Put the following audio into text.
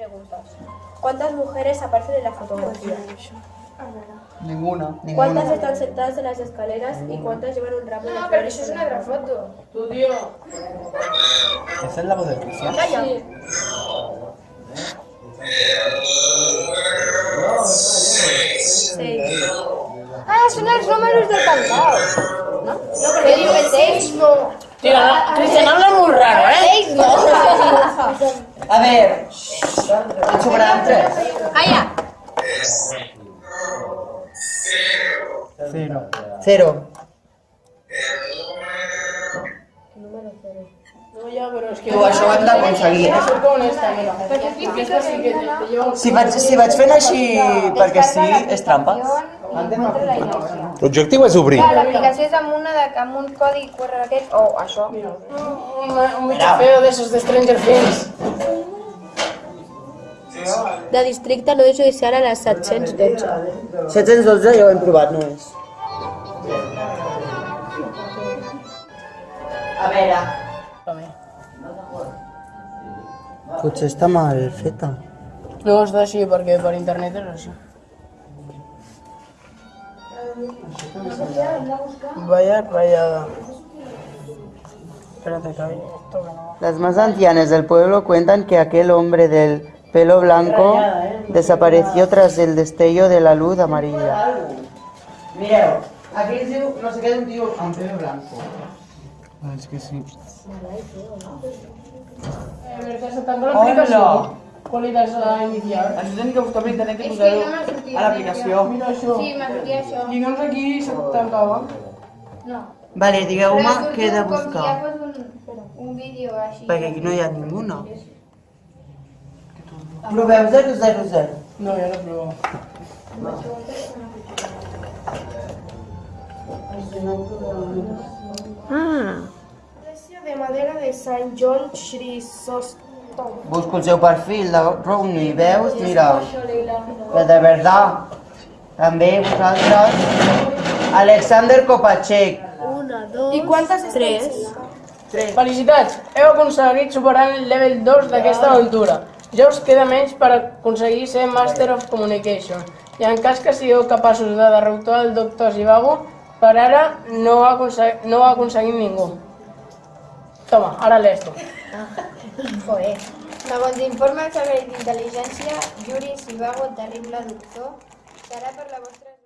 Preguntas. ¿Cuántas mujeres aparecen en la fotografía? Ninguna, ¿Cuántas ninguna. están sentadas en las escaleras y cuántas llevan un ramo de No, pero flores eso es una mano? foto. Tu tío. ¿Esa es la voz de Rusia? Calla. Seis. Ah, son els números del cantao. No? No, perquè diu que seis no. Tío, no, Cristian habla muy raro, ¿eh? A ver, en sobraran tres. Calla. Cero. Cero. No, ya, pero es que... Tu, això ho hem d'aconseguir, eh? Soy como honesta, mira. Aquesta sí que te, te lleva un... Si vaig, si vaig fent així perquè sí, és trampa. L'objectiu és obrir. Clar, l'aplicació és amb, una de, amb un codi QR aquest, o això. Un, un bicho feo de esos de Stranger Things. De districte no judicial a les 712. 712 ja ho hem provat, no és. A veure. Potser està mal feta. No, està així perquè per internet és així. Vaya rayada. Las más ancianas del pueblo cuentan que aquel hombre del pelo blanco desapareció tras el destello de la luz amarilla. Mireu, aquí es diu, no sé què, un tio amb pelo blanco. Ah, és que sí. Eh, se. Hola. ¿Cuál era la inicial? Això tenim que buscar per internet i posar-ho a l'aplicació. Mira això. Sí, m'ha sortit això. I doncs aquí se tancava. No. Vale, digueu-me què he de com si buscar. ja fos un, un vídeo així. Perquè aquí no hi ha ningú, no? Proveu 000. No, ja no provo. Iglesia de madera de Sant John Chrysostom. Busco el seu perfil de Rowney i veus, mira, que de verdad, també vosaltres, Alexander Kopachek, Una, dos, I quantes tres. tres. Felicitats! Heu aconseguit superar el level 2 d'aquesta aventura. Ja us queda menys per aconseguir ser Master of Communication. I en cas que sigueu capaços de derrotar el Dr. Zivago, per ara no ho ha aconseguit, no ho ha aconseguit ningú. Toma, ara lees tu. Joder. Segons informe del Servei d'Intel·ligència, Yuri Sivago, terrible doctor, serà per la vostra